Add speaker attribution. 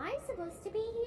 Speaker 1: I supposed to be here?